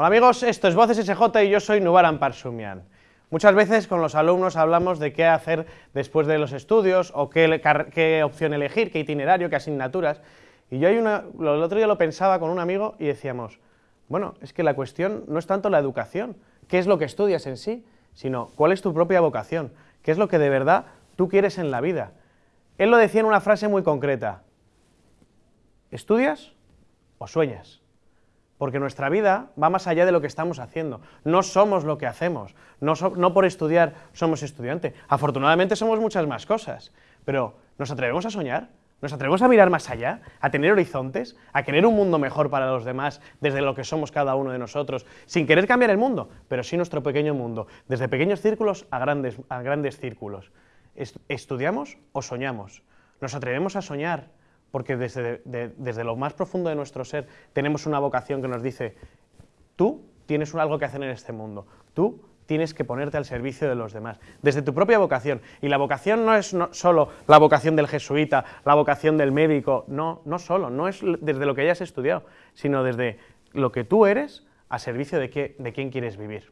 Hola amigos, esto es Voces SJ y yo soy Nubaran Parsumian. Muchas veces con los alumnos hablamos de qué hacer después de los estudios o qué, opción elegir, qué itinerario, qué asignaturas. Y yo hay una, el otro día lo pensaba con un amigo y decíamos, bueno, es que la cuestión no es tanto la educación, qué es lo que estudias en sí, sino cuál es tu propia vocación, qué es lo que de verdad tú quieres en la vida. Él lo decía en una frase muy concreta, ¿estudias o sueñas? Porque nuestra vida va más allá de lo que estamos haciendo. No somos lo que hacemos, no, por estudiar somos estudiante. Afortunadamente somos muchas más cosas, pero ¿nos atrevemos a soñar? ¿Nos atrevemos a mirar más allá? ¿A tener horizontes? ¿A querer un mundo mejor para los demás desde lo que somos cada uno de nosotros? Sin querer cambiar el mundo, pero sí nuestro pequeño mundo, desde pequeños círculos a grandes, a grandes círculos. ¿Estudiamos o soñamos? ¿Nos atrevemos a soñar porque desde, desde lo más profundo de nuestro ser tenemos una vocación que nos dice, tú tienes algo que hacer en este mundo, tú tienes que ponerte al servicio de los demás, desde tu propia vocación. Y la vocación no es solo la vocación del jesuita, la vocación del médico, no, no solo, no es desde lo que hayas estudiado, sino desde lo que tú eres a servicio de, qué, de quién quieres vivir.